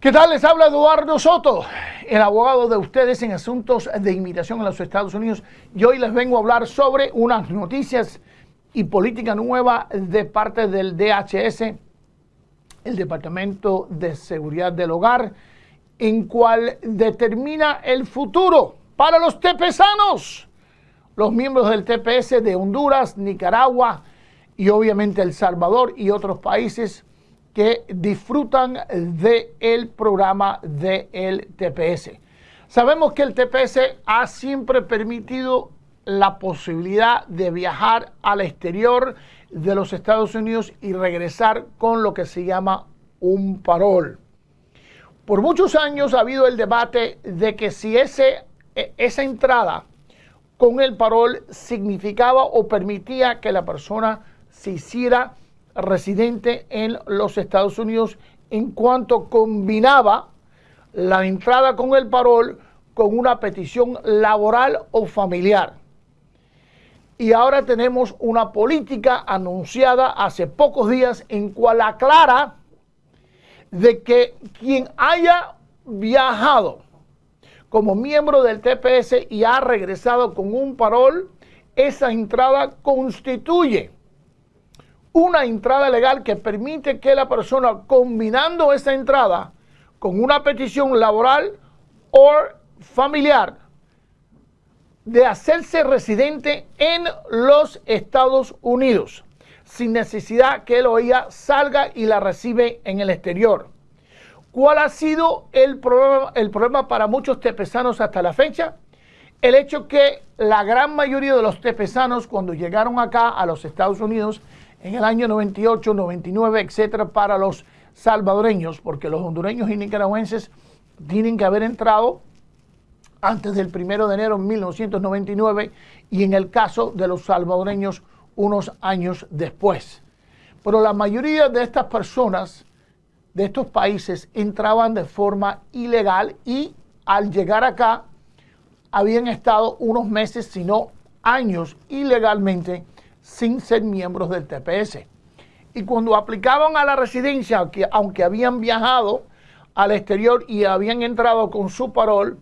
¿Qué tal? Les habla Eduardo Soto, el abogado de ustedes en asuntos de inmigración en los Estados Unidos. Y hoy les vengo a hablar sobre unas noticias y política nueva de parte del DHS, el Departamento de Seguridad del Hogar, en cual determina el futuro para los tepesanos, los miembros del TPS de Honduras, Nicaragua y obviamente El Salvador y otros países que disfrutan del el programa del TPS. Sabemos que el TPS ha siempre permitido la posibilidad de viajar al exterior de los Estados Unidos y regresar con lo que se llama un parol. Por muchos años ha habido el debate de que si ese, e, esa entrada con el parol significaba o permitía que la persona se hiciera residente en los Estados Unidos en cuanto combinaba la entrada con el parol con una petición laboral o familiar. Y ahora tenemos una política anunciada hace pocos días en cual aclara de que quien haya viajado como miembro del TPS y ha regresado con un parol, esa entrada constituye una entrada legal que permite que la persona combinando esa entrada con una petición laboral o familiar de hacerse residente en los Estados Unidos sin necesidad que él o ella salga y la recibe en el exterior. ¿Cuál ha sido el problema, el problema para muchos tepesanos hasta la fecha? El hecho que la gran mayoría de los tepesanos cuando llegaron acá a los Estados Unidos en el año 98, 99, etcétera, para los salvadoreños, porque los hondureños y nicaragüenses tienen que haber entrado antes del primero de enero de 1999 y en el caso de los salvadoreños unos años después. Pero la mayoría de estas personas de estos países entraban de forma ilegal y al llegar acá habían estado unos meses, sino años ilegalmente sin ser miembros del TPS. Y cuando aplicaban a la residencia, aunque habían viajado al exterior y habían entrado con su parol,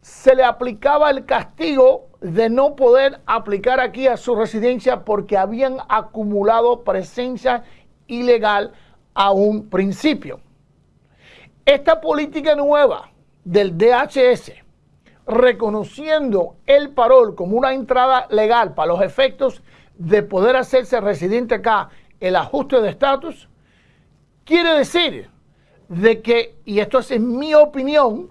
se le aplicaba el castigo de no poder aplicar aquí a su residencia porque habían acumulado presencia ilegal a un principio. Esta política nueva del DHS, reconociendo el parol como una entrada legal para los efectos de poder hacerse residente acá el ajuste de estatus, quiere decir de que, y esto es mi opinión,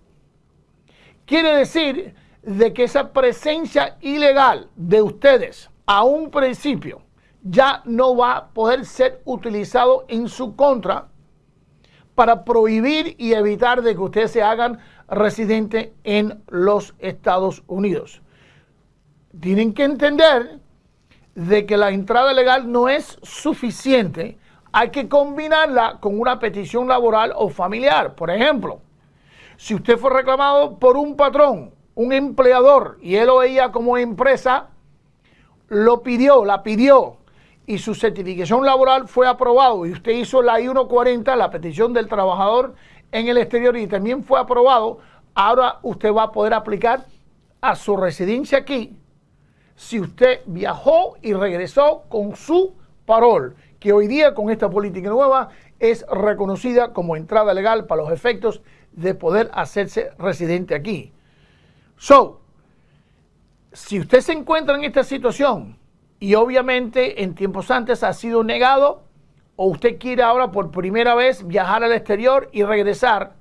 quiere decir de que esa presencia ilegal de ustedes a un principio ya no va a poder ser utilizado en su contra para prohibir y evitar de que ustedes se hagan residente en los Estados Unidos. Tienen que entender de que la entrada legal no es suficiente, hay que combinarla con una petición laboral o familiar. Por ejemplo, si usted fue reclamado por un patrón, un empleador, y él o ella como empresa lo pidió, la pidió, y su certificación laboral fue aprobado, y usted hizo la I-140, la petición del trabajador en el exterior, y también fue aprobado, ahora usted va a poder aplicar a su residencia aquí si usted viajó y regresó con su parol, que hoy día con esta política nueva es reconocida como entrada legal para los efectos de poder hacerse residente aquí. So, si usted se encuentra en esta situación y obviamente en tiempos antes ha sido negado o usted quiere ahora por primera vez viajar al exterior y regresar,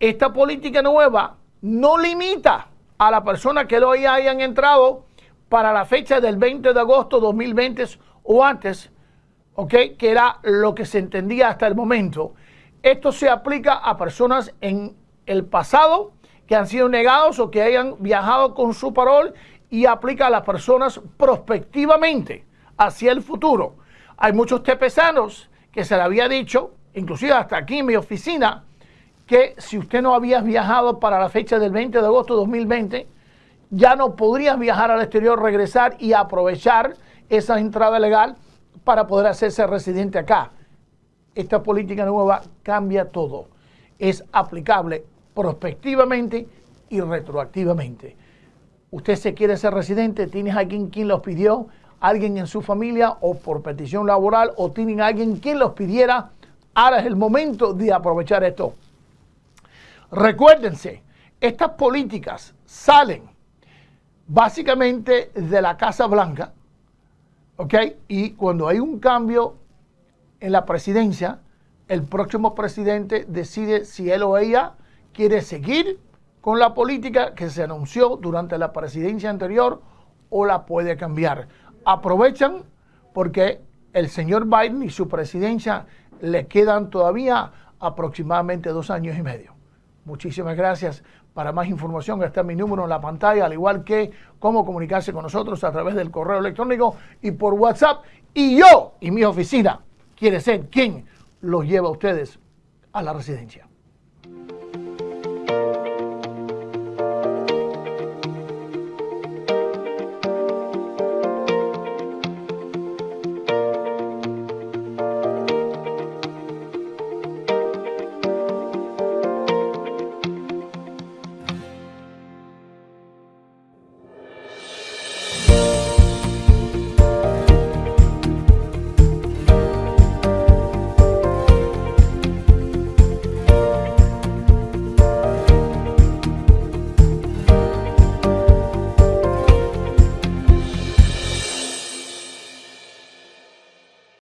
esta política nueva no limita a la persona que hoy hayan entrado para la fecha del 20 de agosto 2020 o antes, ¿ok? Que era lo que se entendía hasta el momento. Esto se aplica a personas en el pasado que han sido negados o que hayan viajado con su parol y aplica a las personas prospectivamente hacia el futuro. Hay muchos tepesanos que se le había dicho, inclusive hasta aquí en mi oficina, que si usted no había viajado para la fecha del 20 de agosto de 2020, ya no podrías viajar al exterior, regresar y aprovechar esa entrada legal para poder hacerse residente acá. Esta política nueva cambia todo. es aplicable prospectivamente y retroactivamente. Usted se quiere ser residente, tienes alguien quien los pidió, alguien en su familia o por petición laboral o tienen alguien quien los pidiera, ahora es el momento de aprovechar esto. Recuérdense, estas políticas salen básicamente de la Casa Blanca, ¿ok? Y cuando hay un cambio en la presidencia, el próximo presidente decide si él o ella quiere seguir con la política que se anunció durante la presidencia anterior o la puede cambiar. Aprovechan porque el señor Biden y su presidencia le quedan todavía aproximadamente dos años y medio. Muchísimas gracias. Para más información está mi número en la pantalla, al igual que cómo comunicarse con nosotros a través del correo electrónico y por WhatsApp. Y yo y mi oficina quiere ser quien los lleva a ustedes a la residencia.